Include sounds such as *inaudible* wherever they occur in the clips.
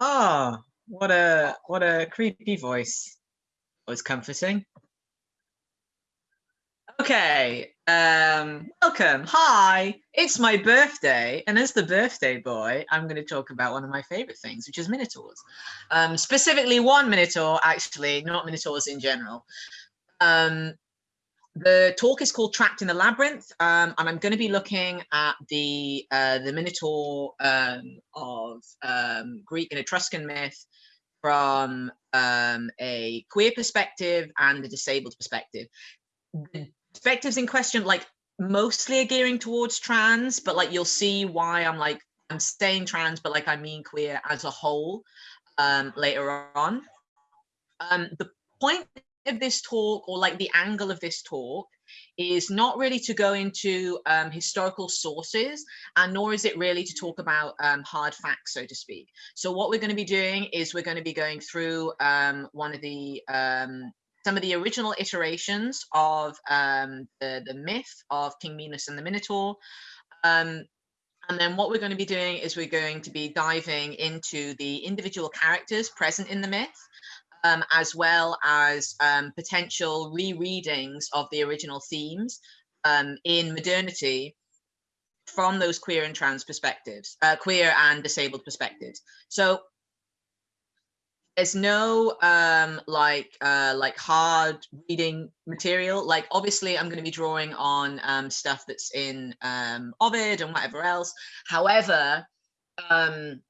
Oh, what a what a creepy voice. Was comforting. Okay, um, welcome. Hi, it's my birthday, and as the birthday boy, I'm going to talk about one of my favorite things, which is minotaurs. Um, specifically, one minotaur, actually, not minotaurs in general. Um, the talk is called Trapped in the Labyrinth, um, and I'm going to be looking at the uh, the Minotaur um, of um, Greek and Etruscan myth from um, a queer perspective and a disabled perspective. The perspectives in question, like mostly are gearing towards trans, but like you'll see why I'm like I'm saying trans, but like I mean queer as a whole um, later on. Um, the point of this talk or like the angle of this talk is not really to go into um, historical sources and nor is it really to talk about um, hard facts, so to speak. So what we're going to be doing is we're going to be going through um, one of the um, some of the original iterations of um, the, the myth of King Minos and the Minotaur. Um, and then what we're going to be doing is we're going to be diving into the individual characters present in the myth um, as well as um, potential rereadings of the original themes um, in modernity from those queer and trans perspectives, uh, queer and disabled perspectives. So there's no um, like uh, like hard reading material. Like obviously, I'm going to be drawing on um, stuff that's in um, Ovid and whatever else. However, um,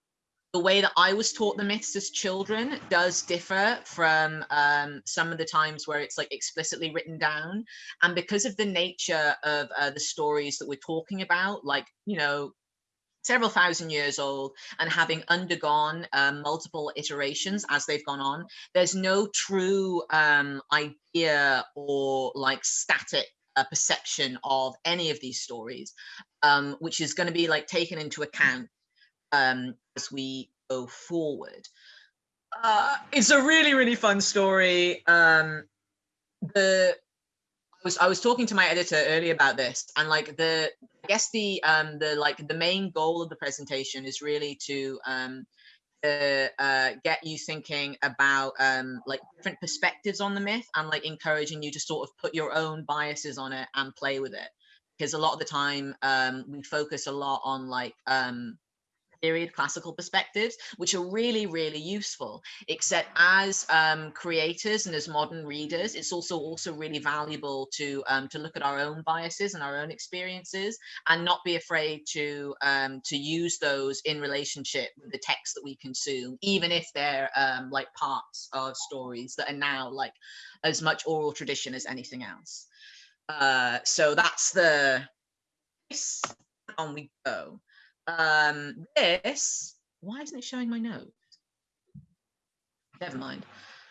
the way that I was taught the myths as children does differ from um, some of the times where it's like explicitly written down. And because of the nature of uh, the stories that we're talking about, like, you know, several thousand years old and having undergone um, multiple iterations as they've gone on, there's no true um, idea or like static uh, perception of any of these stories, um, which is going to be like taken into account um, as we go forward. Uh, it's a really, really fun story. Um, the I was I was talking to my editor earlier about this, and like the I guess the um the like the main goal of the presentation is really to um uh, uh, get you thinking about um, like different perspectives on the myth and like encouraging you to sort of put your own biases on it and play with it because a lot of the time um, we focus a lot on like um, period classical perspectives, which are really, really useful. Except as um, creators and as modern readers, it's also also really valuable to um, to look at our own biases and our own experiences and not be afraid to um, to use those in relationship with the text that we consume, even if they're um, like parts of stories that are now like as much oral tradition as anything else. Uh, so that's the on we go. Um, this, why isn't it showing my notes? Never mind.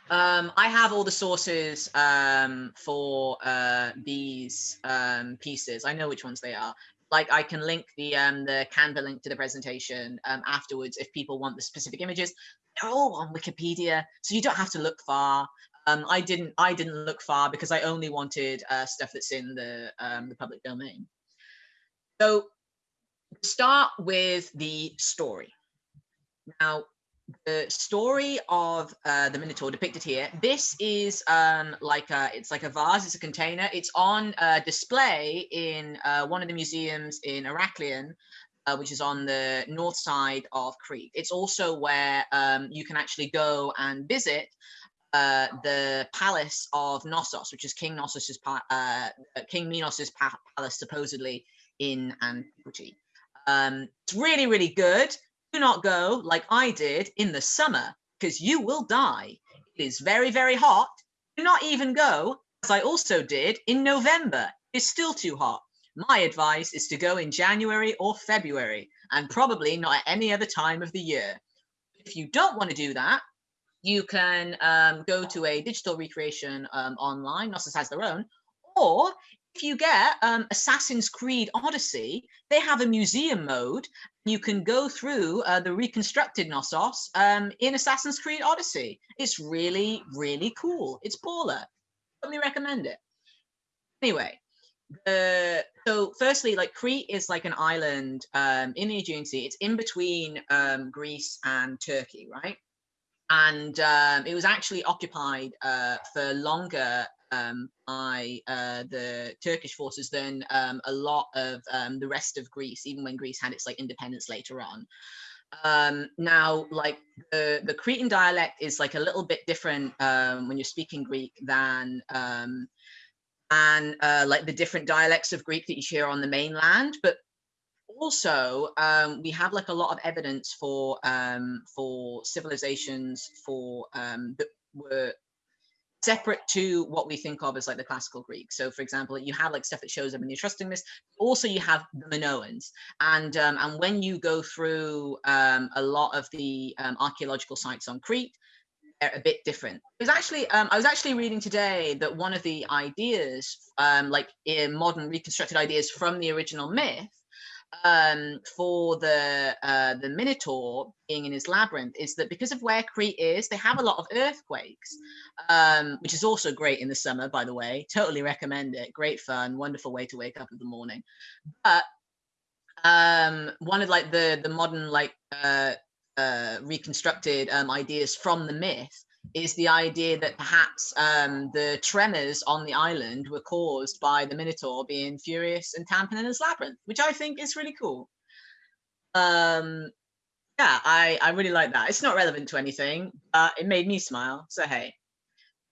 Um, I have all the sources um, for uh, these um, pieces. I know which ones they are. Like I can link the um, the Canva link to the presentation um, afterwards if people want the specific images. They're all on Wikipedia, so you don't have to look far. Um, I didn't I didn't look far because I only wanted uh, stuff that's in the um, the public domain. So start with the story. Now, the story of uh, the Minotaur depicted here. This is um, like a, it's like a vase. It's a container. It's on uh, display in uh, one of the museums in Heraklion, uh, which is on the north side of Crete. It's also where um, you can actually go and visit uh, the palace of Knossos, which is King Knossos' uh, King Minos' palace, supposedly in antiquity. Um, it's really, really good. Do not go like I did in the summer because you will die. It is very, very hot. Do not even go, as I also did in November. It's still too hot. My advice is to go in January or February and probably not at any other time of the year. If you don't want to do that, you can um, go to a digital recreation um, online. Knossos has their own. Or if you get um, Assassin's Creed Odyssey, they have a museum mode. You can go through uh, the reconstructed Knossos um, in Assassin's Creed Odyssey. It's really, really cool. It's baller. Let me recommend it. Anyway, so firstly, like Crete is like an island um, in the Aegean Sea. It's in between um, Greece and Turkey, right? And um, it was actually occupied uh, for longer um, by uh, the Turkish forces than um, a lot of um, the rest of Greece, even when Greece had its like independence later on. Um, now, like the, the Cretan dialect is like a little bit different um, when you're speaking Greek than um, and uh, like the different dialects of Greek that you hear on the mainland, but also um, we have like a lot of evidence for um, for civilizations for um, that were separate to what we think of as like the classical Greek. So for example, you have like stuff that shows up in the Etruscan. Also, you have the Minoans. And um, and when you go through um, a lot of the um, archaeological sites on Crete, they're a bit different. It was actually um, I was actually reading today that one of the ideas, um, like in modern reconstructed ideas from the original myth, um, for the uh, the Minotaur being in his labyrinth is that because of where Crete is, they have a lot of earthquakes, um, which is also great in the summer, by the way. Totally recommend it. Great fun, wonderful way to wake up in the morning. But um, one of like the the modern like uh, uh, reconstructed um, ideas from the myth is the idea that perhaps um, the tremors on the island were caused by the Minotaur being furious and tamping in his labyrinth, which I think is really cool. Um, yeah, I, I really like that. It's not relevant to anything, but it made me smile. So, hey.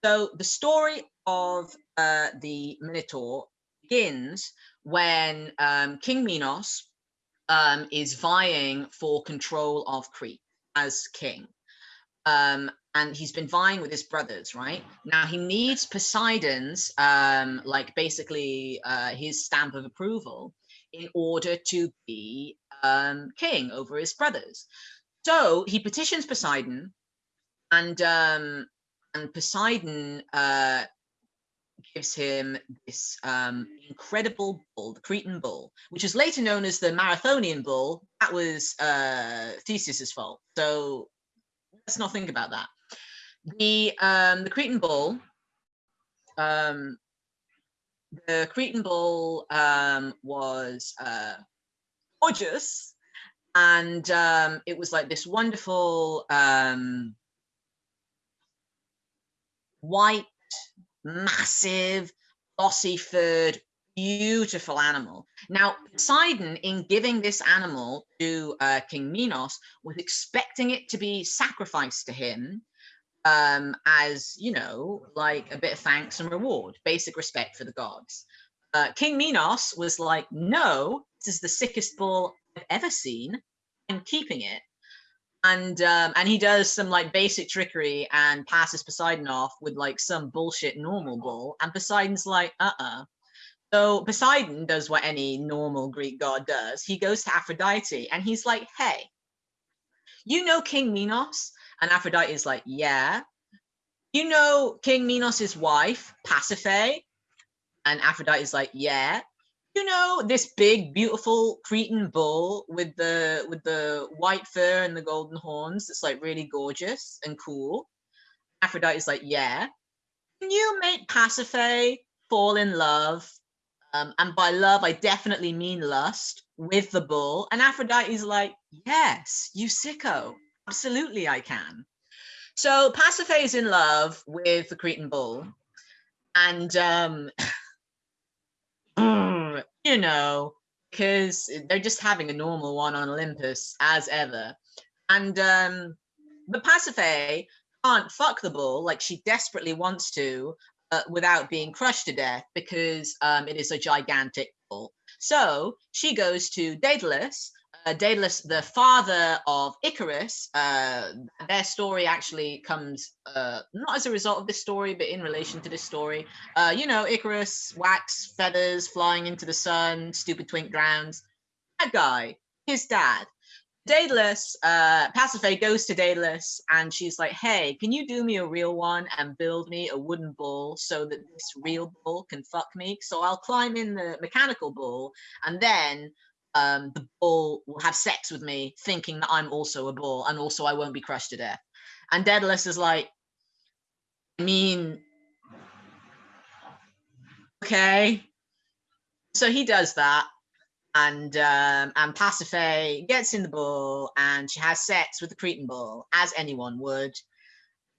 So the story of uh, the Minotaur begins when um, King Minos um, is vying for control of Crete as king. Um, and he's been vying with his brothers, right? Now he needs Poseidon's, um, like basically uh, his stamp of approval in order to be um, king over his brothers. So he petitions Poseidon, and um, and Poseidon uh, gives him this um, incredible bull, the Cretan bull, which is later known as the Marathonian bull. That was uh, Theseus's fault. So let's not think about that. The um, the Cretan bull, um, the Cretan bull um, was uh, gorgeous, and um, it was like this wonderful um, white, massive, glossy furred, beautiful animal. Now, Poseidon, in giving this animal to uh, King Minos, was expecting it to be sacrificed to him um, as, you know, like a bit of thanks and reward, basic respect for the gods. Uh, King Minos was like, no, this is the sickest bull I've ever seen. I'm keeping it. And um, and he does some like basic trickery and passes Poseidon off with like some bullshit normal bull. And Poseidon's like, uh-uh. So Poseidon does what any normal Greek god does. He goes to Aphrodite and he's like, hey, you know King Minos? And Aphrodite is like, yeah. You know King Minos' wife, Pasiphae? And Aphrodite is like, yeah. You know this big, beautiful Cretan bull with the with the white fur and the golden horns that's like really gorgeous and cool. Aphrodite is like, yeah. Can you make Pasiphae fall in love? Um, and by love, I definitely mean lust with the bull. And Aphrodite's like, yes, you sicko. Absolutely, I can. So Pasiphae is in love with the Cretan bull, and um, *clears throat* you know, because they're just having a normal one on Olympus as ever, and um, but Pasiphae can't fuck the bull like she desperately wants to uh, without being crushed to death because um, it is a gigantic bull. So she goes to Daedalus uh, Daedalus, the father of Icarus, uh, their story actually comes uh, not as a result of this story, but in relation to this story. Uh, you know, Icarus, wax, feathers, flying into the sun, stupid twink drowns. That guy, his dad. Daedalus, uh, Pasiphae goes to Daedalus and she's like, hey, can you do me a real one and build me a wooden bull so that this real bull can fuck me? So I'll climb in the mechanical bull and then um, the bull will have sex with me, thinking that I'm also a bull, and also I won't be crushed to death. And Daedalus is like, I mean, okay, so he does that, and um, and Pasiphae gets in the bull, and she has sex with the Cretan bull, as anyone would,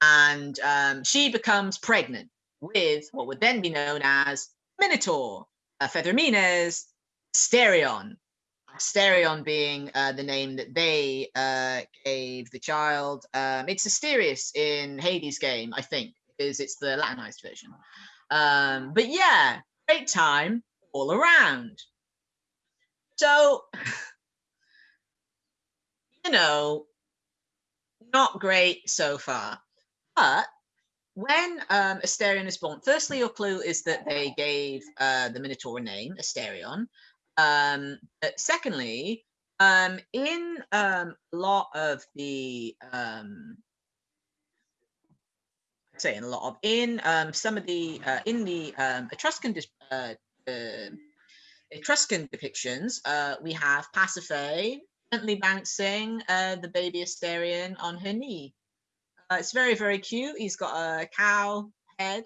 and um, she becomes pregnant with what would then be known as Minotaur, uh, Feathermines, Asterion, Asterion being uh, the name that they uh, gave the child. Um, it's Asterius in Hades' game, I think, because it's the Latinized version. Um, but yeah, great time all around. So, you know, not great so far. But when um, Asterion is born, firstly, your clue is that they gave uh, the Minotaur a name, Asterion. Um, secondly, um, in um, a lot of the, um, say in a lot of, in um, some of the, uh, in the um, Etruscan, uh, Etruscan depictions, uh, we have Pasiphae gently bouncing uh, the baby Asterion on her knee. Uh, it's very, very cute. He's got a cow head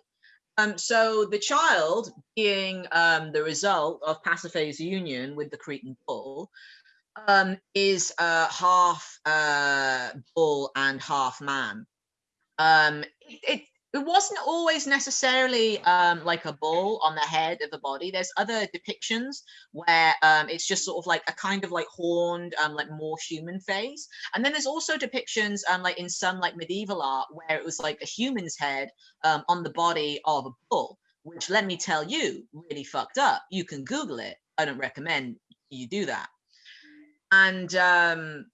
um, so the child being um, the result of Pasiphae's union with the Cretan bull um, is uh, half uh, bull and half man. Um, it, it, it wasn't always necessarily um, like a bull on the head of the body. There's other depictions where um, it's just sort of like a kind of like horned, um, like more human face. And then there's also depictions um, like in some like medieval art where it was like a human's head um, on the body of a bull, which let me tell you, really fucked up. You can Google it. I don't recommend you do that. And um,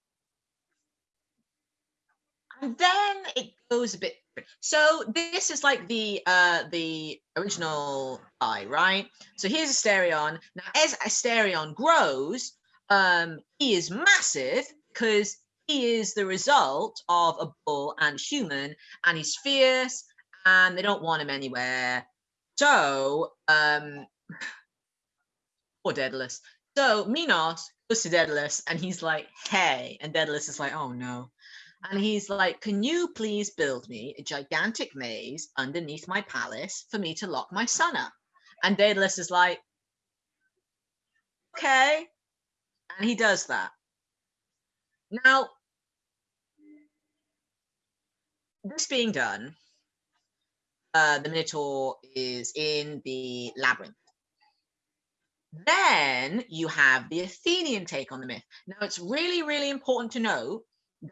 and then it goes a bit so this is like the uh the original eye, right? So here's Asterion. Now as Asterion grows, um, he is massive because he is the result of a bull and human, and he's fierce, and they don't want him anywhere. So, um, *sighs* poor Daedalus. So Minos goes to Daedalus, and he's like, "Hey," and Daedalus is like, "Oh no." And he's like, Can you please build me a gigantic maze underneath my palace for me to lock my son up? And Daedalus is like, Okay. And he does that. Now, this being done, uh, the Minotaur is in the labyrinth. Then you have the Athenian take on the myth. Now, it's really, really important to note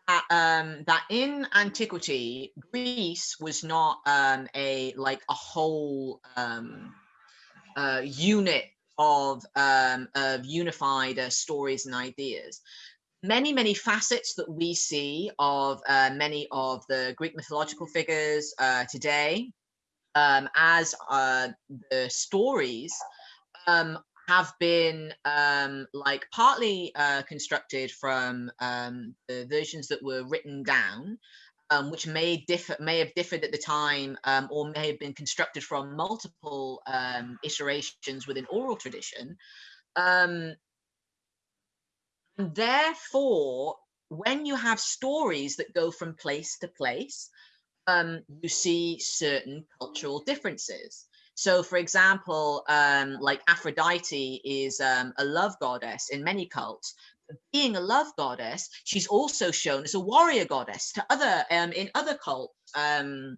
that um that in antiquity greece was not um a like a whole um uh unit of um of unified uh, stories and ideas. Many many facets that we see of uh, many of the greek mythological figures uh, today um as uh the stories um have been um, like partly uh, constructed from um, the versions that were written down, um, which may differ, may have differed at the time, um, or may have been constructed from multiple um, iterations within oral tradition. Um, therefore, when you have stories that go from place to place, you see certain cultural differences. So, for example, um, like Aphrodite is um, a love goddess in many cults. Being a love goddess, she's also shown as a warrior goddess to other um, in other cults um,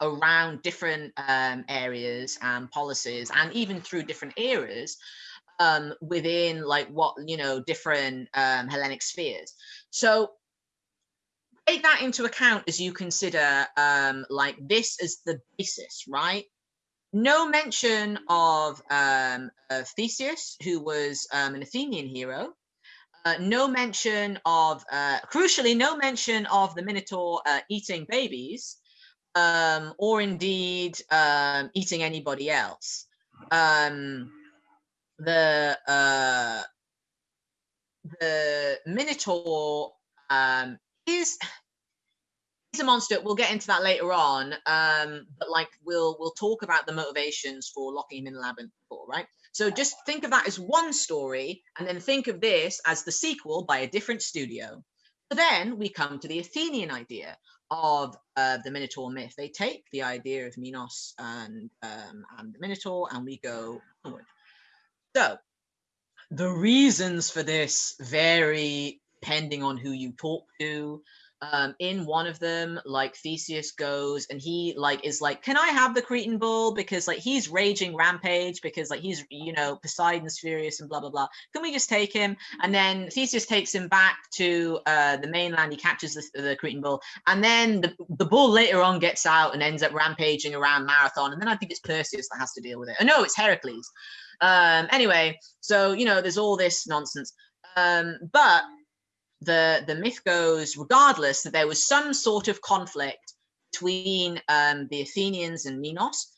around different um, areas and policies, and even through different eras um, within like what you know different Hellenic spheres. So take that into account as you consider like this as the basis, right? No mention of, um, of Theseus, who was um, an Athenian hero. Uh, no mention of, uh, crucially, no mention of the Minotaur uh, eating babies, um, or indeed um, eating anybody else. Um, the uh, the Minotaur um, is a monster. We'll get into that later on. Um, but like we'll we'll talk about the motivations for locking him in the labyrinth before, right? So just think of that as one story, and then think of this as the sequel by a different studio. So then we come to the Athenian idea of uh, the Minotaur myth. They take the idea of Minos and um, and the Minotaur, and we go forward. So the reasons for this vary depending on who you talk to um in one of them like theseus goes and he like is like can i have the cretan bull because like he's raging rampage because like he's you know poseidon's furious and blah blah blah. Can we just take him? And then theseus takes him back to uh the mainland. He captures the, the cretan bull and then the, the bull later on gets out and ends up rampaging around marathon. And then i think it's perseus that has to deal with it. Oh no it's heracles. Um anyway so you know there's all this nonsense. Um but the the myth goes regardless that there was some sort of conflict between um, the Athenians and Minos,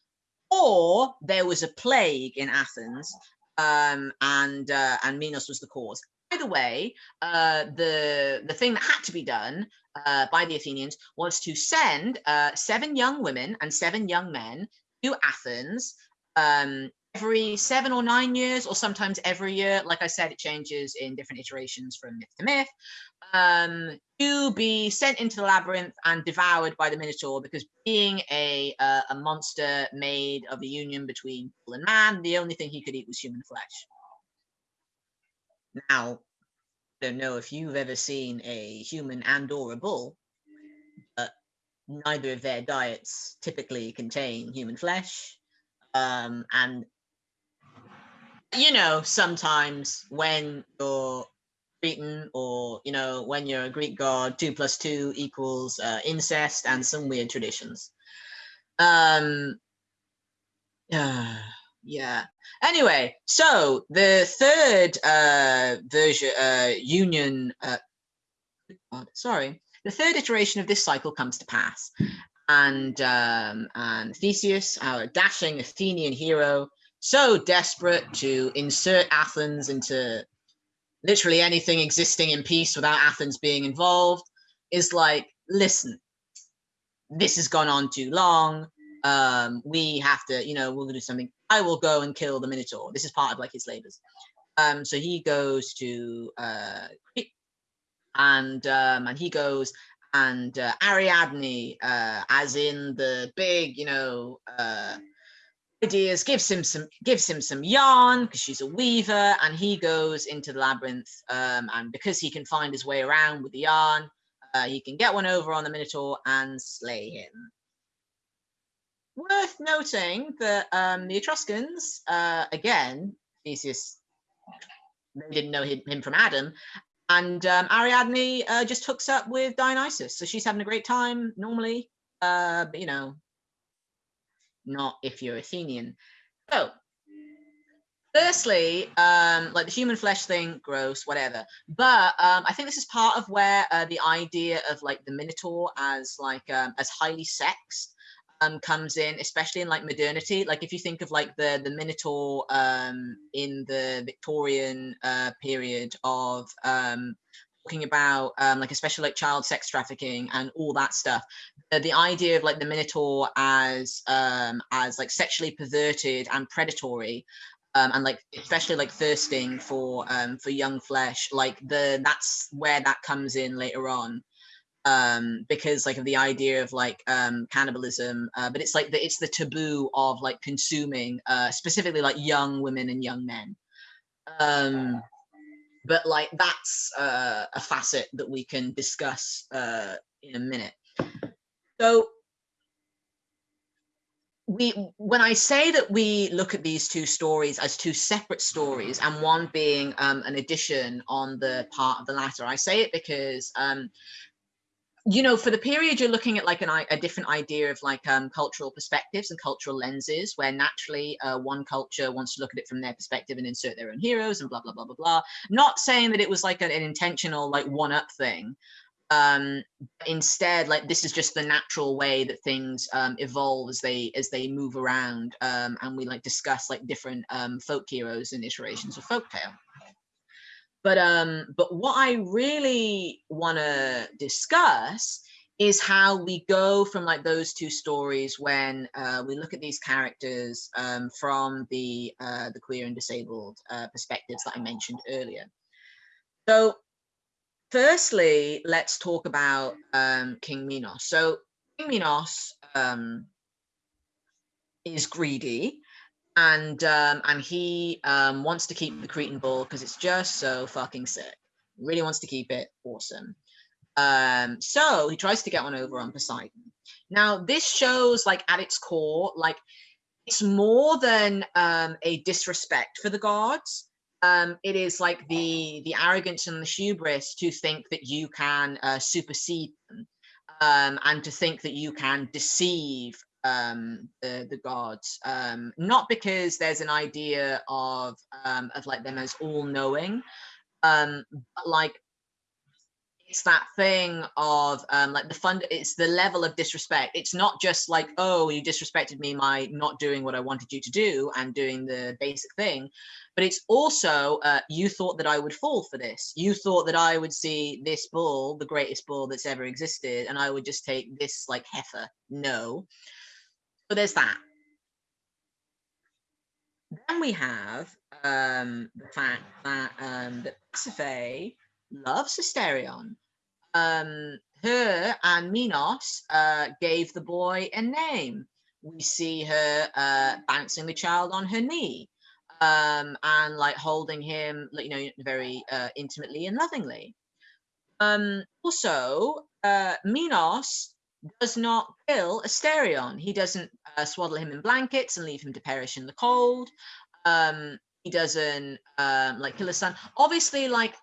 or there was a plague in Athens um, and uh, and Minos was the cause. By the way, uh, the the thing that had to be done uh, by the Athenians was to send uh, seven young women and seven young men to Athens um, every seven or nine years, or sometimes every year. Like I said, it changes in different iterations from myth to myth. Um, to be sent into the labyrinth and devoured by the Minotaur because being a uh, a monster made of a union between bull and man, the only thing he could eat was human flesh. Now, I don't know if you've ever seen a human and or a bull, but neither of their diets typically contain human flesh. Um, and you know, sometimes when you're Cretan or, you know, when you're a Greek god, two plus two equals uh, incest and some weird traditions. Um, uh, *sighs* yeah. Anyway, so the third uh, version, uh, union, uh, sorry, the third iteration of this cycle comes to pass. And, um, and Theseus, our dashing Athenian hero, so desperate to insert Athens into literally anything existing in peace without Athens being involved, is like, listen, this has gone on too long. Um, we have to, you know, we'll do something. I will go and kill the Minotaur. This is part of like his labors. Um, so he goes to uh, and um, and he goes and uh, Ariadne, uh, as in the big, you know, uh, ideas, gives him some gives him some yarn because she's a weaver, and he goes into the labyrinth. Um, and because he can find his way around with the yarn, uh, he can get one over on the Minotaur and slay him. Worth noting that um, the Etruscans, uh, again, Theseus, they didn't know him from Adam, and um, Ariadne uh, just hooks up with Dionysus, so she's having a great time normally. Uh, but you know, not if you're Athenian. So, firstly, um, like the human flesh thing, gross, whatever. But um, I think this is part of where uh, the idea of like the Minotaur as like um, as highly sexed um, comes in, especially in like modernity. Like if you think of like the the Minotaur um, in the Victorian uh, period of um, talking about um, like especially like child sex trafficking and all that stuff uh, the idea of like the minotaur as um as like sexually perverted and predatory um, and like especially like thirsting for um for young flesh like the that's where that comes in later on um because like of the idea of like um cannibalism uh, but it's like the it's the taboo of like consuming uh specifically like young women and young men. Um but like that's uh, a facet that we can discuss uh, in a minute. So we when I say that we look at these two stories as two separate stories and one being um, an addition on the part of the latter, I say it because um, you know, for the period you're looking at like an, a different idea of like um, cultural perspectives and cultural lenses, where naturally uh, one culture wants to look at it from their perspective and insert their own heroes and blah blah blah blah blah. Not saying that it was like an, an intentional like one up thing. Um, instead, like this is just the natural way that things um, evolve as they as they move around, um, and we like discuss like different um, folk heroes and iterations of folktale. But um, but what I really want to discuss is how we go from like those two stories when uh, we look at these characters um, from the uh, the queer and disabled uh, perspectives that I mentioned earlier. So firstly, let's talk about um, King Minos. So King Minos um, is greedy and um, and he um, wants to keep the Cretan bull because it's just so fucking sick. Really wants to keep it. Awesome. Um, so he tries to get one over on Poseidon. Now this shows like at its core, like it's more than um, a disrespect for the gods. Um, it is like the the arrogance and the hubris to think that you can uh, supersede them um, and to think that you can deceive um, the, the gods, um, not because there's an idea of um, of like them as all knowing, um, but like it's that thing of um, like the fund it's the level of disrespect. It's not just like oh you disrespected me by not doing what i wanted you to do and doing the basic thing but it's also uh, you thought that i would fall for this. You thought that i would see this bull the greatest bull that's ever existed and i would just take this like heifer. No so there's that then we have um, the fact that um, that Pasiphae loves Asterion. Um, her and Minos uh, gave the boy a name. We see her uh, bouncing the child on her knee um, and like holding him, you know, very uh, intimately and lovingly. Um, also, uh, Minos does not kill Asterion. He doesn't uh, swaddle him in blankets and leave him to perish in the cold. Um, he doesn't um, like kill his son. Obviously, like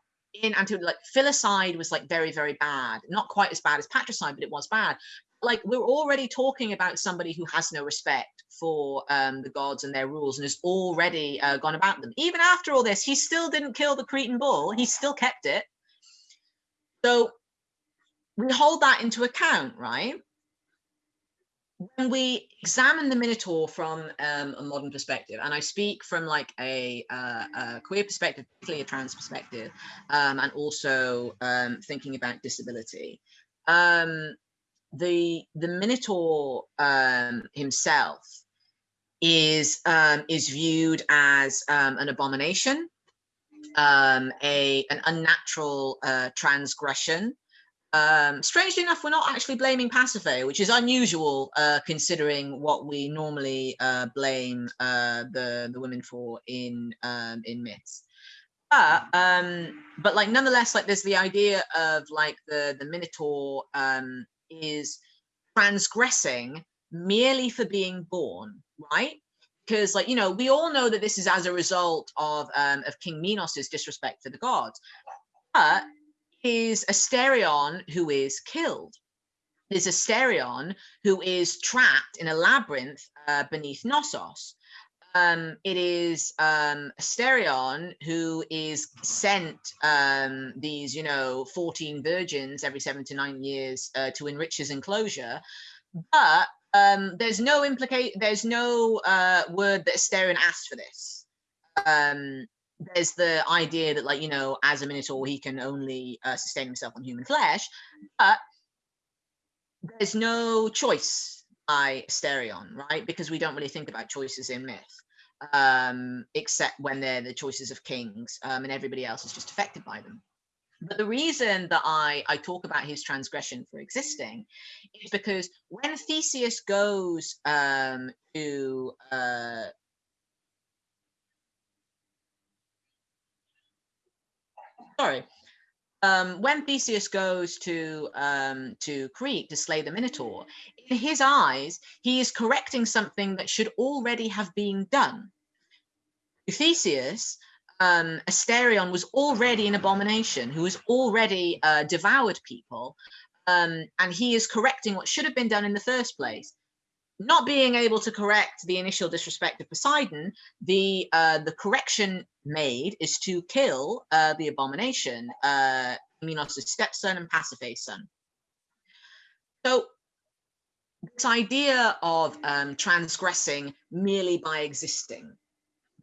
in anti like filicide was like very very bad not quite as bad as patricide but it was bad like we're already talking about somebody who has no respect for um, the gods and their rules and has already uh, gone about them even after all this he still didn't kill the cretan bull he still kept it so we hold that into account right when we examine the Minotaur from um, a modern perspective, and I speak from like a, uh, a queer perspective, particularly a trans perspective, um, and also um, thinking about disability, um, the the Minotaur um, himself is um, is viewed as an abomination, a an unnatural uh, transgression. Um, strangely enough, we're not actually blaming Pasiphae, which is unusual uh, considering what we normally uh, blame uh, the the women for in um, in myths. But um, but like nonetheless, like there's the idea of like the the Minotaur um, is transgressing merely for being born, right? Because like you know, we all know that this is as a result of um, of King Minos's disrespect for the gods. But is Asterion who is killed. There's Asterion who is trapped in a labyrinth uh, beneath Knossos. Um, it is um, Asterion who is sent um, these, you know, 14 virgins every seven to nine years uh, to enrich his enclosure. But um, there's no implicate, there's no uh, word that Asterion asked for this. Um, there's the idea that like you know as a minotaur he can only uh, sustain himself on human flesh but there's no choice by Asterion, right? Because we don't really think about choices in myth um, except when they're the choices of kings um, and everybody else is just affected by them. But the reason that I, I talk about his transgression for existing is because when Theseus goes um, to uh, sorry. Um, when Theseus goes to um, to Crete to slay the Minotaur, in his eyes, he is correcting something that should already have been done. To Theseus, um, Asterion was already an abomination who has already uh, devoured people, um, and he is correcting what should have been done in the first place not being able to correct the initial disrespect of Poseidon, the uh, the correction made is to kill uh, the abomination, uh, Minos' stepson and Pasiphae's son. So this idea of um, transgressing merely by existing,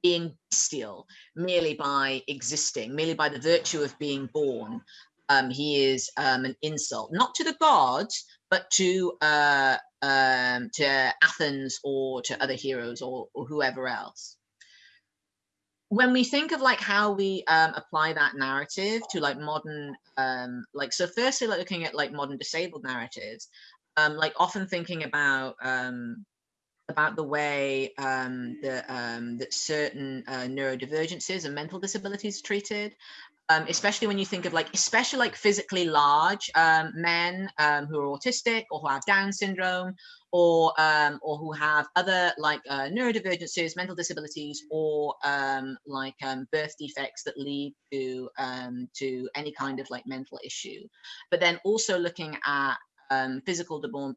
being bestial merely by existing, merely by the virtue of being born, um, he is um, an insult, not to the gods, but to uh, um, to Athens or to other heroes or, or, whoever else. When we think of like how we um, apply that narrative to like modern, um, like so, firstly, like looking at like modern disabled narratives, um, like often thinking about um, about the way um, the, um, that certain uh, neurodivergences and mental disabilities are treated, um, especially when you think of like, especially like physically large um, men um, who are autistic or who have Down syndrome or um, or who have other like uh, neurodivergences, mental disabilities, or um, like um, birth defects that lead to to any kind of like mental issue. But then also looking at physical deform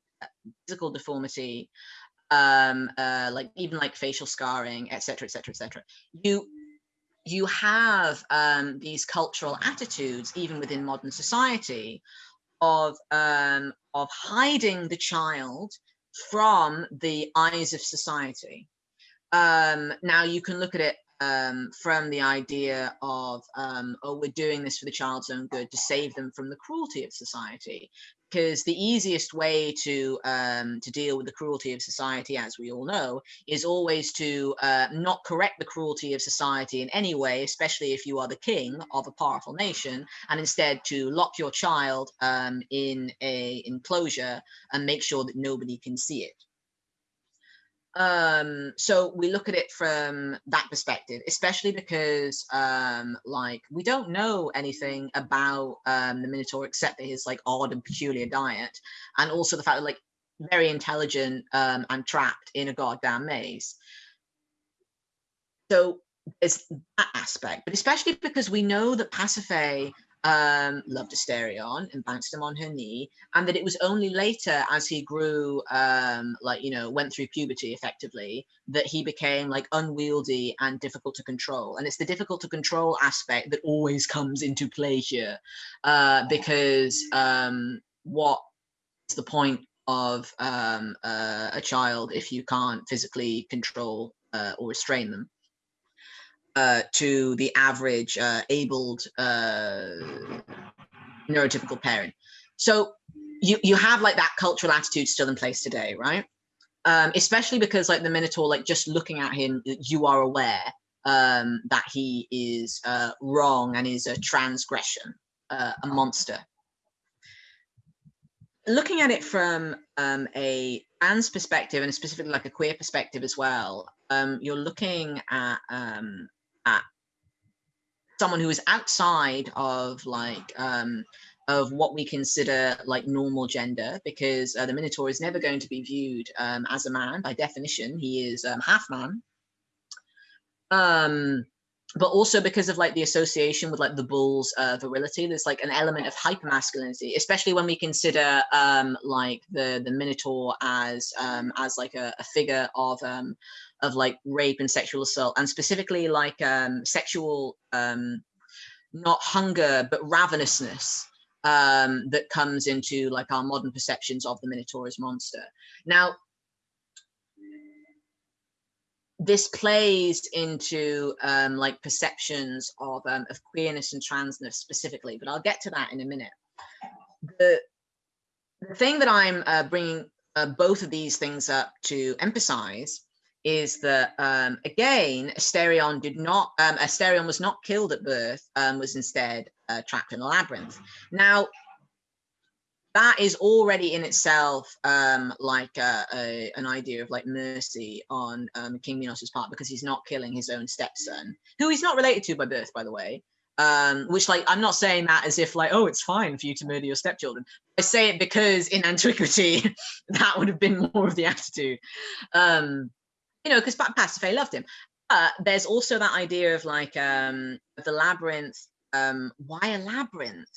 physical deformity, um, uh, like even like facial scarring, etc., etc., etc. You you have um, these cultural attitudes, even within modern society, of um, of hiding the child from the eyes of society. Um, now you can look at it um, from the idea of, um, oh, we're doing this for the child's own good to save them from the cruelty of society because the easiest way to um, to deal with the cruelty of society, as we all know, is always to uh, not correct the cruelty of society in any way, especially if you are the king of a powerful nation, and instead to lock your child um, in a enclosure and make sure that nobody can see it um so we look at it from that perspective especially because um like we don't know anything about um the minotaur except that his like odd and peculiar diet and also the fact that like very intelligent um and trapped in a goddamn maze. So there's that aspect but especially because we know that pasiphae um, loved Asterion and bounced him on her knee, and that it was only later as he grew, um, like, you know, went through puberty effectively, that he became like unwieldy and difficult to control. And it's the difficult to control aspect that always comes into play here, uh, because um, what's the point of um, uh, a child if you can't physically control uh, or restrain them? Uh, to the average uh, abled uh, neurotypical parent. So you, you have like that cultural attitude still in place today, right? Um, especially because like the Minotaur, like just looking at him, you are aware um, that he is uh, wrong and is a transgression, uh, a monster. Looking at it from um, a trans perspective and specifically like a queer perspective as well, um, you're looking at um, at someone who is outside of like um, of what we consider like normal gender because uh, the Minotaur is never going to be viewed um, as a man by definition. He is um, half man. Um, but also because of like the association with like the bull's uh, virility, there's like an element of hypermasculinity, especially when we consider um, like the the Minotaur as um, as like a, a figure of um, of like rape and sexual assault and specifically like um, sexual, um, not hunger, but ravenousness um, that comes into like our modern perceptions of the Minotaur as monster. Now, this plays into um, like perceptions of, um, of queerness and transness specifically, but I'll get to that in a minute. The, the thing that I'm uh, bringing uh, both of these things up to emphasize is that um, again, Asterion did not, um, Asterion was not killed at birth, um, was instead uh, trapped in a labyrinth. Now, that is already in itself um, like a, a, an idea of like mercy on um, King Minos's part because he's not killing his own stepson, who he's not related to by birth, by the way. Um, which like I'm not saying that as if like oh it's fine for you to murder your stepchildren. I say it because in antiquity *laughs* that would have been more of the attitude. Um, you know, because Pasiphae loved him. But there's also that idea of like um, the labyrinth. Um, why a labyrinth?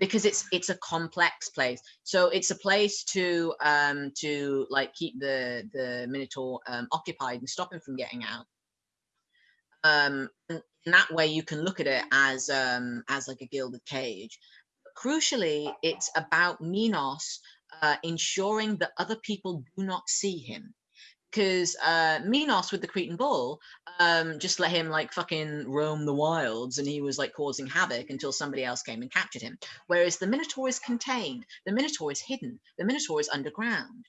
Because it's it's a complex place. So it's a place to um, to like keep the the Minotaur um, occupied and stop him from getting out. Um, that way, you can look at it as um, as like a gilded cage. But crucially, it's about Minos uh, ensuring that other people do not see him because uh, Minos with the Cretan bull um, just let him like fucking roam the wilds and he was like causing havoc until somebody else came and captured him. Whereas the Minotaur is contained, the Minotaur is hidden, the Minotaur is underground.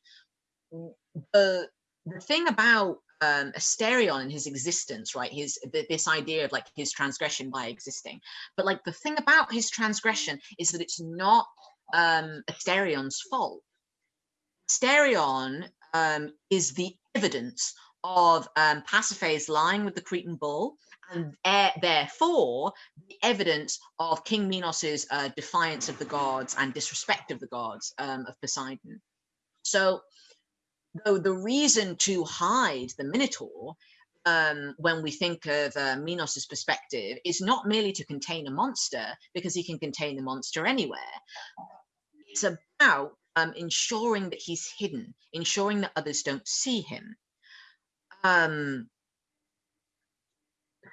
The, the thing about um, Asterion and his existence, right? His this idea of like his transgression by existing, but like the thing about his transgression is that it's not um, Asterion's fault. Asterion um, is the evidence of um, Pasiphae's lying with the Cretan bull, and therefore the evidence of King Minos's uh, defiance of the gods and disrespect of the gods um, of Poseidon. So, though the reason to hide the Minotaur um, when we think of uh, Minos's perspective is not merely to contain a monster, because he can contain the monster anywhere. It's about um, ensuring that he's hidden, ensuring that others don't see him. Um,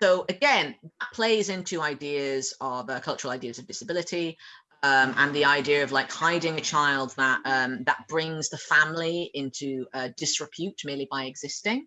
so again, that plays into ideas of uh, cultural ideas of disability um, and the idea of like hiding a child that um, that brings the family into uh, disrepute merely by existing.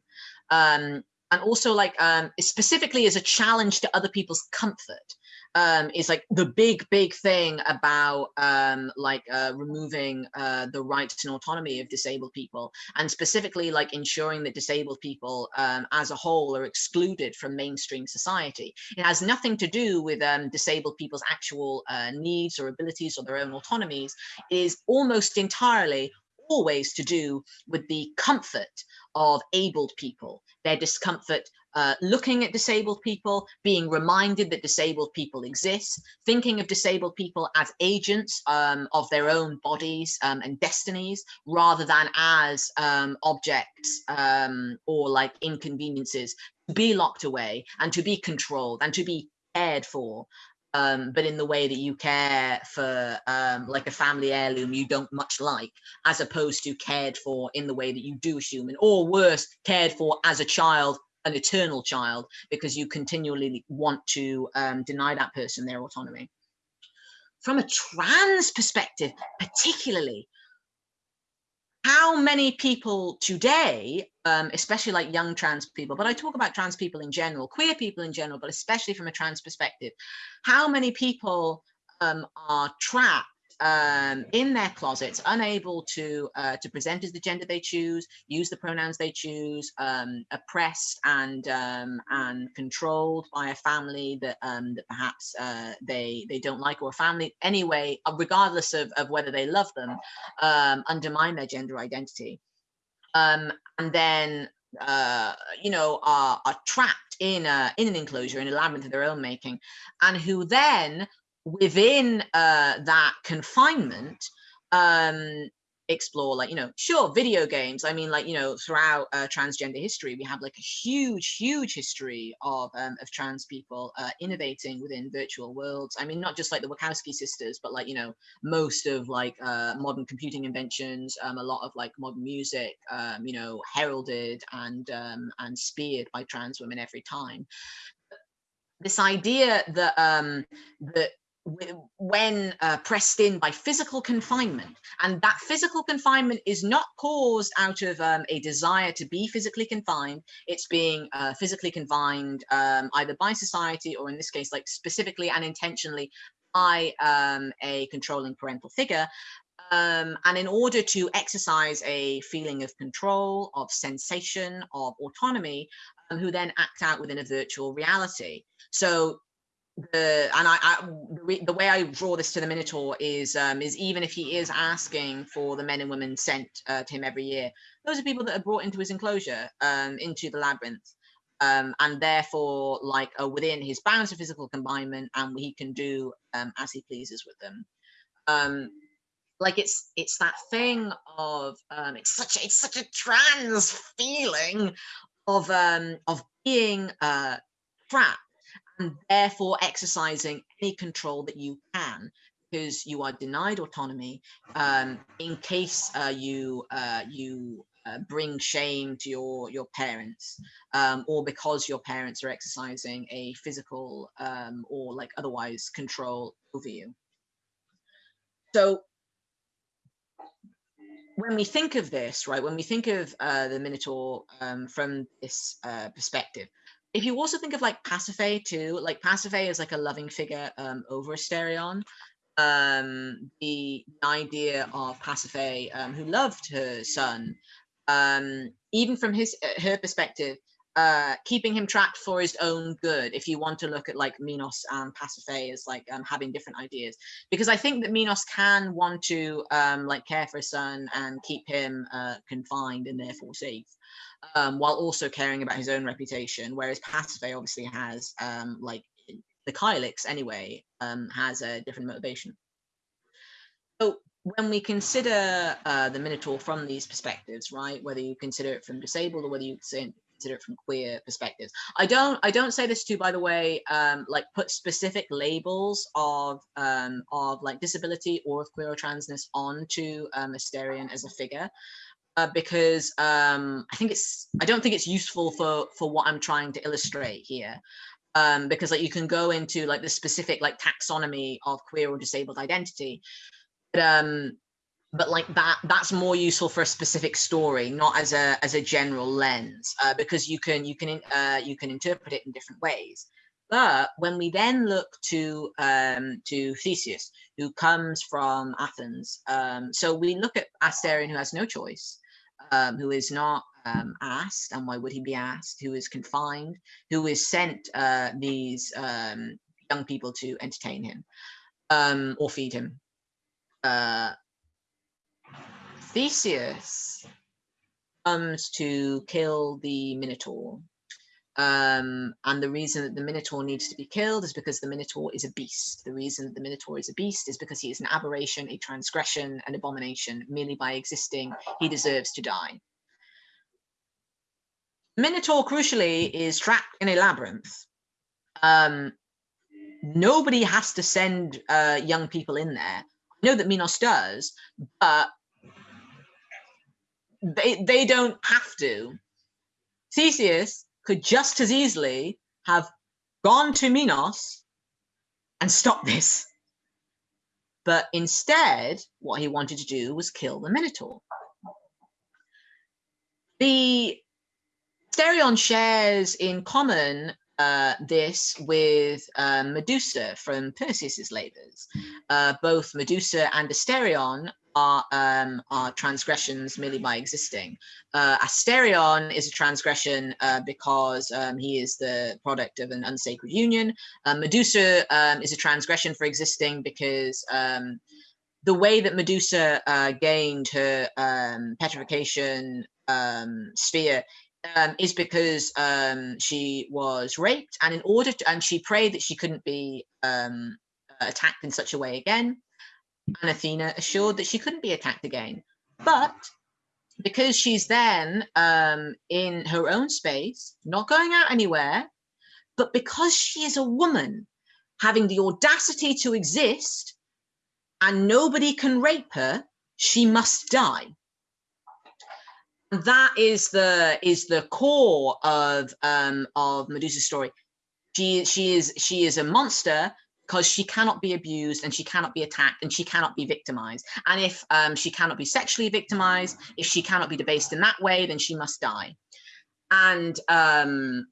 Um, and also like um, specifically as a challenge to other people's comfort um, is like the big, big thing about um, like uh, removing uh, the rights and autonomy of disabled people, and specifically like ensuring that disabled people um, as a whole are excluded from mainstream society. It has nothing to do with um, disabled people's actual uh, needs or abilities or their own autonomies. It is almost entirely always to do with the comfort of abled people, their discomfort uh, looking at disabled people, being reminded that disabled people exist, thinking of disabled people as agents um, of their own bodies um, and destinies, rather than as um, objects um, or like inconveniences. To be locked away and to be controlled and to be cared for um, but in the way that you care for um, like a family heirloom you don't much like, as opposed to cared for in the way that you do as human, or worse, cared for as a child, an eternal child, because you continually want to um, deny that person their autonomy. From a trans perspective, particularly, how many people today, um, especially like young trans people, but I talk about trans people in general, queer people in general, but especially from a trans perspective, how many people um, are trapped um, in their closets, unable to uh, to present as the gender they choose, use the pronouns they choose, um, oppressed and um, and controlled by a family that um, that perhaps uh, they they don't like, or a family anyway, uh, regardless of, of whether they love them, um, undermine their gender identity, um, and then uh, you know, are, are trapped in a, in an enclosure, in a labyrinth of their own making, and who then within uh, that confinement, um, explore like you know sure video games. I mean like you know throughout uh, transgender history we have like a huge huge history of um, of trans people uh, innovating within virtual worlds. I mean not just like the wachowski sisters but like you know most of like uh, modern computing inventions um, a lot of like modern music um, you know heralded and um, and speared by trans women every time. This idea that um that when uh, pressed in by physical confinement. And that physical confinement is not caused out of um, a desire to be physically confined. It's being uh, physically confined um, either by society or in this case like specifically and intentionally by um, a controlling parental figure. Um, and in order to exercise a feeling of control of sensation of autonomy um, who then act out within a virtual reality. So the and I, I the, way I draw this to the Minotaur is um, is even if he is asking for the men and women sent uh, to him every year, those are people that are brought into his enclosure, um, into the labyrinth, um, and therefore like are within his bounds of physical confinement, and he can do um, as he pleases with them. Um, like it's it's that thing of um, it's such a, it's such a trans feeling of um, of being uh, trapped and therefore exercising any control that you can because you are denied autonomy um, in case uh, you uh, you uh, bring shame to your your parents um, or because your parents are exercising a physical um, or like otherwise control over you. So when we think of this, right, when we think of uh, the Minotaur um, from this uh, perspective, if you also think of like Pasiphae too, like Pasiphae is like a loving figure um, over Asterion. Um, the idea of Pasiphae, um, who loved her son, um, even from his uh, her perspective, uh, keeping him trapped for his own good. If you want to look at like Minos and Pasiphae as like um, having different ideas, because I think that Minos can want to um, like care for his son and keep him uh, confined and therefore safe, um, while also caring about his own reputation. Whereas Pasiphae obviously has um, like the Kylix anyway um, has a different motivation. So when we consider uh, the Minotaur from these perspectives, right, whether you consider it from disabled or whether you consider it from queer perspectives, I don't, I don't say this to, by the way, um, like put specific labels of, um, of like disability or of queer or transness onto um, Asterion as a figure. Uh, because um, I think it's, I don't think it's useful for for what I'm trying to illustrate here um, because like you can go into like the specific like taxonomy of queer or disabled identity but um but like that that's more useful for a specific story not as a as a general lens uh, because you can you can uh, you can interpret it in different ways. But when we then look to um, to Theseus, who comes from Athens, um, so we look at Asterion, who has no choice, um, who is not um, asked, and why would he be asked? Who is confined? Who is sent uh, these um, young people to entertain him um, or feed him? uh, Theseus comes to kill the Minotaur. Um, and the reason that the Minotaur needs to be killed is because the Minotaur is a beast. The reason that the Minotaur is a beast is because he is an aberration, a transgression, an abomination. Merely by existing, he deserves to die. Minotaur, crucially, is trapped in a labyrinth. Um, nobody has to send uh, young people in there I know that Minos does, but they they don't have to. Theseus could just as easily have gone to Minos and stopped this. But instead, what he wanted to do was kill the Minotaur. The Asterion shares in common uh, this with uh, Medusa from Perseus's labors. Uh, both Medusa and Asterion are, um, are transgressions merely by existing. Uh, Asterion is a transgression because um, he is the product of an unsacred union. Medusa um, is a transgression for existing because um, the way that Medusa gained her um, petrification um, sphere um, is because um, she was raped, and in order to, and she prayed that she couldn't be um, attacked in such a way again. And Athena assured that she couldn't be attacked again, but because she's then um, in her own space, not going out anywhere, but because she is a woman having the audacity to exist, and nobody can rape her, she must die that is the is the core of um of Medusa's story. She she is she is a monster because she cannot be abused and she cannot be attacked and she cannot be victimized. And if um, she cannot be sexually victimized, if she cannot be debased in that way, then she must die. And um,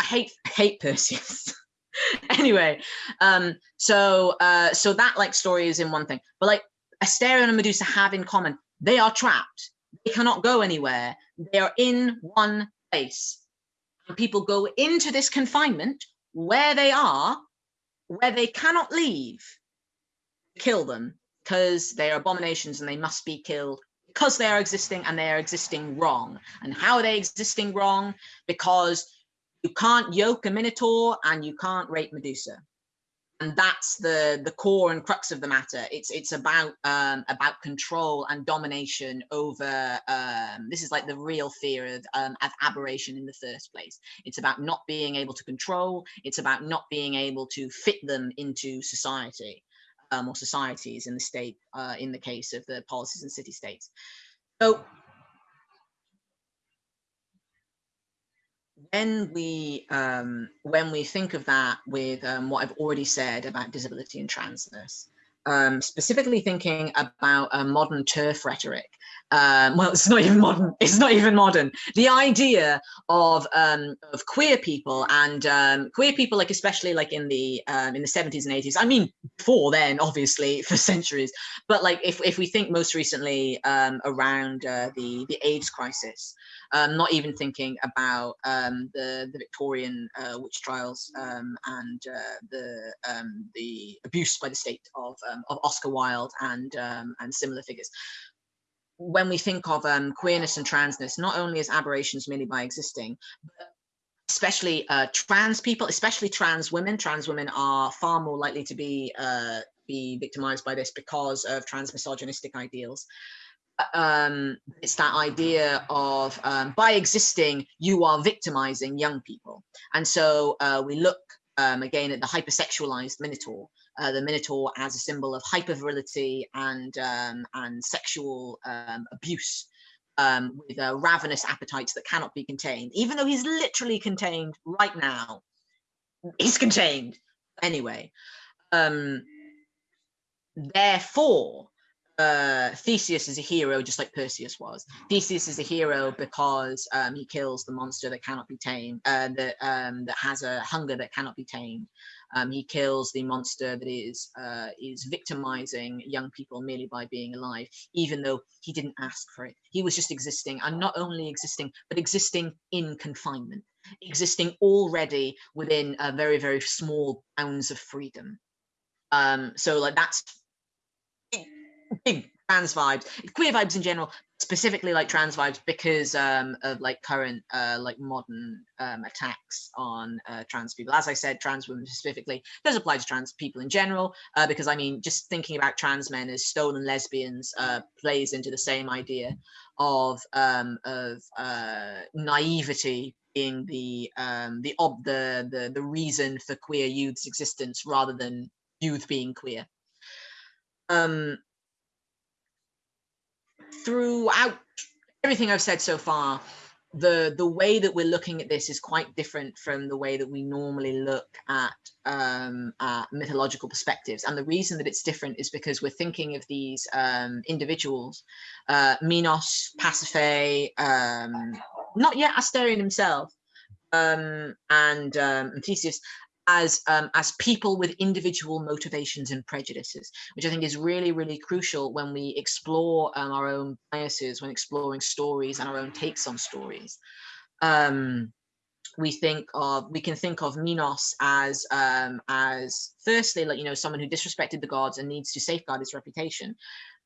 I hate *laughs* hate Perseus. *laughs* anyway, um, so uh, so that like story is in one thing, but like Asterion and Medusa have in common, they are trapped they cannot go anywhere. They are in one place. And people go into this confinement where they are, where they cannot leave, kill them because they are abominations and they must be killed because they are existing and they are existing wrong. And how are they existing wrong? Because you can't yoke a Minotaur and you can't rape Medusa and that's the the core and crux of the matter. It's it's about um about control and domination over um this is like the real fear of um of aberration in the first place. It's about not being able to control. It's about not being able to fit them into society um, or societies in the state uh, in the case of the poleis and city states. So when we um, when we think of that with um, what I've already said about disability and transness, um, specifically thinking about a modern TERF rhetoric, um, well, it's not even modern. *laughs* It's not even modern. The idea of um, of queer people and um, queer people, like especially like in the in the seventies and eighties. I mean, before then, obviously, *laughs* for centuries. But like if if we think most recently around uh, the the AIDS crisis, um, not even thinking about um, the the Victorian uh, witch trials um, and uh, the um, the abuse by the state of um, of Oscar Wilde and um, and similar figures. When we think of queerness and transness, not only as aberrations merely by existing, but especially uh, trans people, especially trans women. Trans women are far more likely to be uh, be victimized by this because of trans misogynistic ideals um, it's that idea of um, by existing, you are victimizing young people. And so uh, we look um, again at the hypersexualized Minotaur, uh, the Minotaur as a symbol of hypervirility and, um, and sexual um, abuse. Um, with uh, ravenous appetites that cannot be contained, even though he's literally contained right now. He's contained anyway. therefore, uh, Theseus is a hero just like Perseus was. Theseus is a hero because um, he kills the monster that cannot be tamed, uh, that um, that has a hunger that cannot be tamed. Um, he kills the monster that is uh, is victimizing young people merely by being alive, even though he didn't ask for it. He was just existing, and not only existing, but existing in confinement, existing already within a very very small bounds of freedom. Um, so like that's big trans vibes, queer vibes in general, specifically like trans vibes because um, of like current uh, like modern um, attacks on uh, trans people. As I said, trans women specifically does apply to trans people in general uh, because I mean just thinking about trans men as stolen lesbians uh, plays into the same idea of um, of uh, naivety being the um, the ob the the the reason for queer youth's existence rather than youth being queer. Um, throughout everything I've said so far, the the way that we're looking at this is quite different from the way that we normally look at, um, mythological perspectives. And the reason that it's different is because we're thinking of these um, individuals, uh, Minos, Pasiphae, um, not yet Asterion himself, um, and, um, and Theseus as um, as people with individual motivations and prejudices, which I think is really, really crucial when we explore um, our own biases, when exploring stories and our own takes on stories. Um, we think of we can think of Minos as um, as firstly like you know someone who disrespected the gods and needs to safeguard his reputation,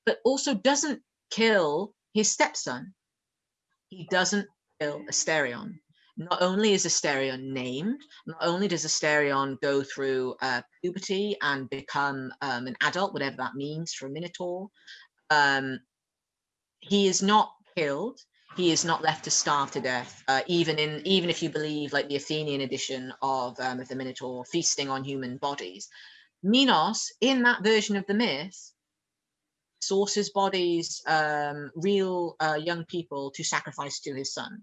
but also doesn't kill his stepson. He doesn't kill Asterion not only is Asterion named, not only does Asterion go through uh, puberty and become um, an adult, whatever that means for a Minotaur, um, he is not killed. He is not left to starve to death. Uh, even in even if you believe like the Athenian edition of, um, of the Minotaur feasting on human bodies, Minos in that version of the myth sources bodies, um, real uh, young people to sacrifice to his son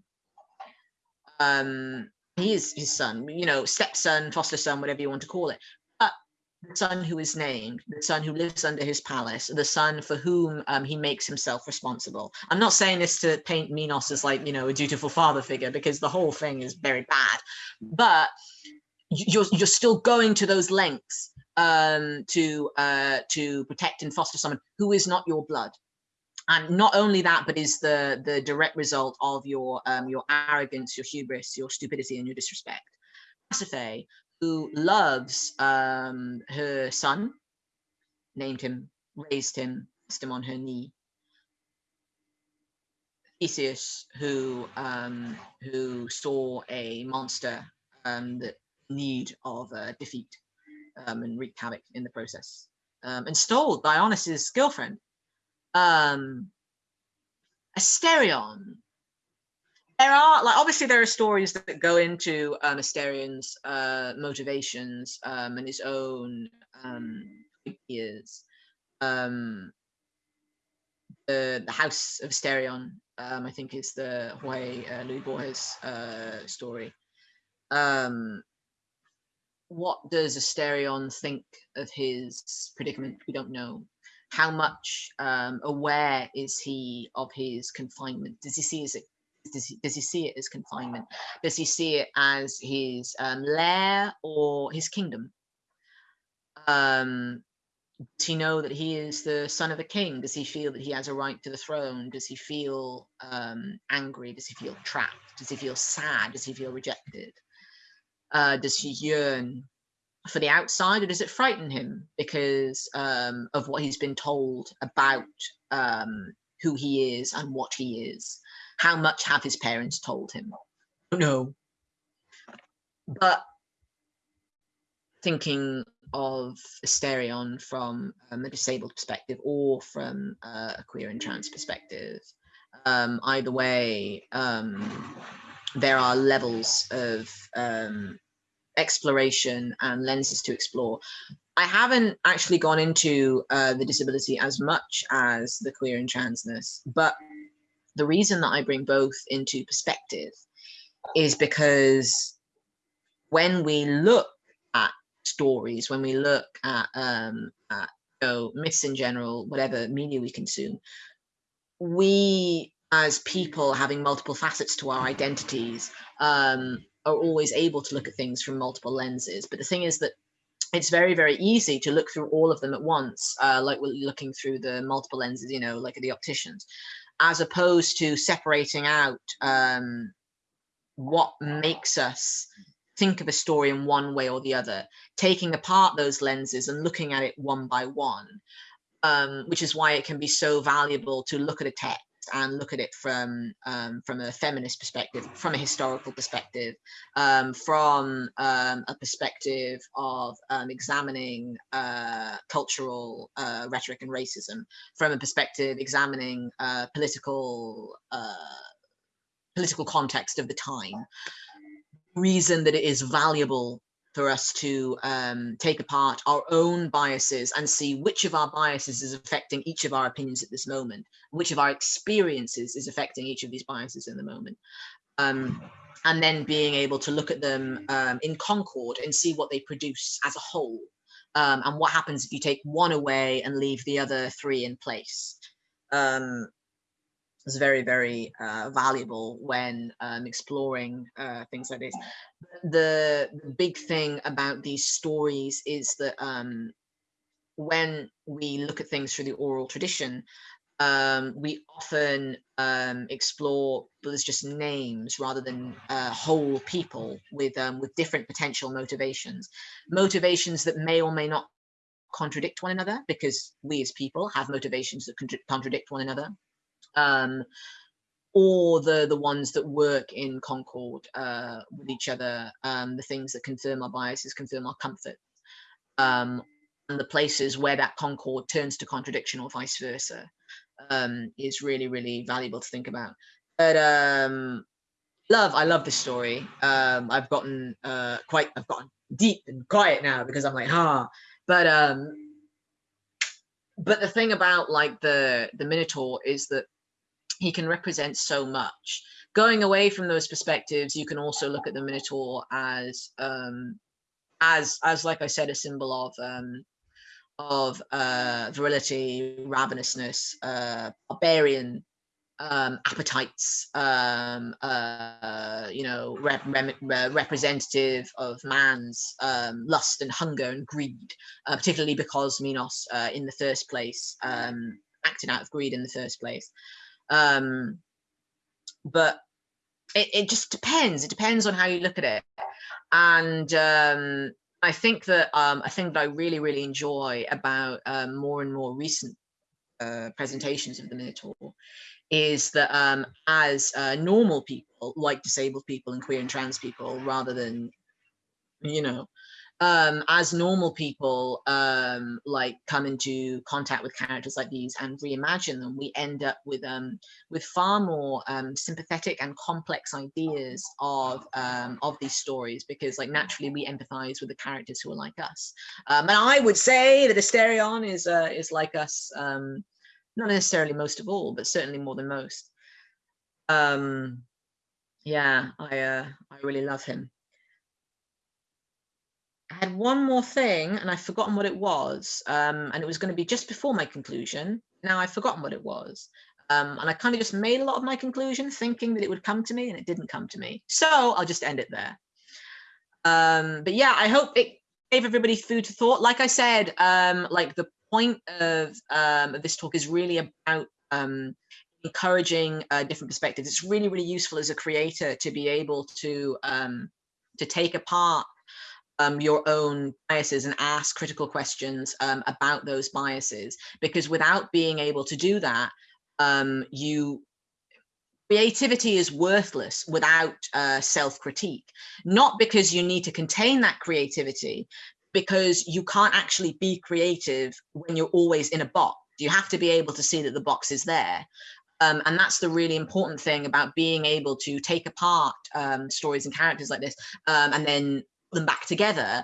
um, he is his son, you know, stepson, foster son, whatever you want to call it. But the son who is named, the son who lives under his palace, the son for whom um, he makes himself responsible. I'm not saying this to paint Minos as like, you know, a dutiful father figure because the whole thing is very bad. But you're, you're still going to those lengths um, to uh, to protect and foster someone who is not your blood and not only that, but is the the direct result of your um, your arrogance, your hubris, your stupidity, and your disrespect. Pasiphae, who loves um, her son, named him, raised him, placed him on her knee. Theseus, who um, who saw a monster um, that need of uh, defeat um, and wreaked havoc in the process, um, and stole Dionysus's girlfriend um Asterion. There are like obviously there are stories that go into um, Asterion's uh, motivations um, and his own um, ideas. Um, the the House of Asterion, um, I think, is the Jorge uh, Luis Borges uh, story. Um, what does Asterion think of his predicament? We don't know. How much um, aware is he of his confinement? Does he see it? Does he, does he see it as confinement? Does he see it as his um, lair or his kingdom? Um, does he know that he is the son of a king? Does he feel that he has a right to the throne? Does he feel um, angry? Does he feel trapped? Does he feel sad? Does he feel rejected? Uh, does he yearn for the outside, or does it frighten him because um, of what he's been told about um, who he is and what he is? How much have his parents told him? No. But thinking of Asterion from um, a disabled perspective or from uh, a queer and trans perspective, um, either way, um, there are levels of um, exploration and lenses to explore. I haven't actually gone into uh, the disability as much as the queer and transness, but the reason that I bring both into perspective is because when we look at stories, when we look at, um, at know, myths in general, whatever media we consume, we as people having multiple facets to our identities um, are always able to look at things from multiple lenses. But the thing is that it's very, very easy to look through all of them at once, uh, like we're looking through the multiple lenses, you know, like the opticians, as opposed to separating out um, what makes us think of a story in one way or the other, taking apart those lenses and looking at it one by one, um, which is why it can be so valuable to look at a text and look at it from um, from a feminist perspective, from a historical perspective, um, from um, a perspective of um, examining uh, cultural uh, rhetoric and racism, from a perspective examining uh, political uh, political context of the time. Reason that it is valuable for us to um, take apart our own biases and see which of our biases is affecting each of our opinions at this moment, which of our experiences is affecting each of these biases in the moment. Um, and then being able to look at them um, in concord and see what they produce as a whole. Um, and what happens if you take one away and leave the other three in place. Um, is very, very uh, valuable when um, exploring uh, things like this. The, big thing about these stories is that um, when we look at things through the oral tradition, um, we often um, explore there's just names rather than uh, whole people with um, with different potential motivations, motivations that may or may not contradict one another because we as people have motivations that contradict one another um, or the the ones that work in concord uh, with each other, um, the things that confirm our biases, confirm our comfort, um, and the places where that concord turns to contradiction or vice versa um, is really, really valuable to think about. But um, love, I love this story. Um, I've gotten uh, quite, I've gotten deep and quiet now because I'm like, ah, but um, but the thing about like the the Minotaur is that he can represent so much. Going away from those perspectives, you can also look at the Minotaur as, um, as, as like I said, a symbol of um, of uh, virility, ravenousness, uh, barbarian um, appetites, um, uh, you know, rep representative of man's um, lust and hunger and greed, uh, particularly because Minos, uh, in the first place, um, acted out of greed in the first place. Um, but it, it just depends. It depends on how you look at it. And um, I think that um, I think that I really, really enjoy about um, more and more recent uh, presentations of the Minotaur is that um, as uh, normal people, like disabled people and queer and trans people, rather than, you know, um, as normal people um, like come into contact with characters like these and reimagine them, we end up with um, with far more um, sympathetic and complex ideas of um, of these stories because like naturally we empathize with the characters who are like us. Um, and I would say that Asterion is uh, is like us, um, not necessarily most of all, but certainly more than most. Um, yeah, I uh, I really love him. I had one more thing and I've forgotten what it was. Um, and it was going to be just before my conclusion. Now I've forgotten what it was. Um, and I kind of just made a lot of my conclusion thinking that it would come to me and it didn't come to me. So I'll just end it there. Um, but yeah, I hope it gave everybody food to thought. Like I said, um, like the point of, um, of this talk is really about um, encouraging uh, different perspectives. It's really, really useful as a creator to be able to to take apart um, your own biases and ask critical questions um, about those biases. Because without being able to do that, um, you creativity is worthless without uh, self-critique. Not because you need to contain that creativity, because you can't actually be creative when you're always in a box. You have to be able to see that the box is there. Um, and that's the really important thing about being able to take apart um, stories and characters like this um, and then them back together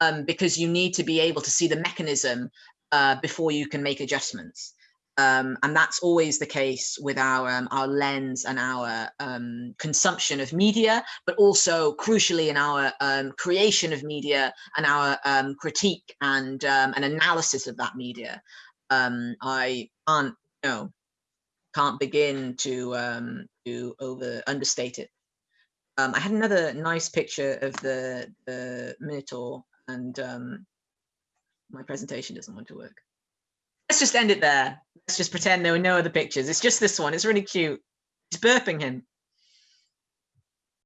um, because you need to be able to see the mechanism uh, before you can make adjustments. Um, and that's always the case with our um, our lens and our um, consumption of media, but also crucially in our um, creation of media and our um, critique and um, an analysis of that media. I can't you know can't begin to to over understate it. Um, I had another nice picture of the the Minotaur, and um, my presentation doesn't want to work let's just end it there. Let's just pretend there were no other pictures. It's just this one. It's really cute. He's burping him.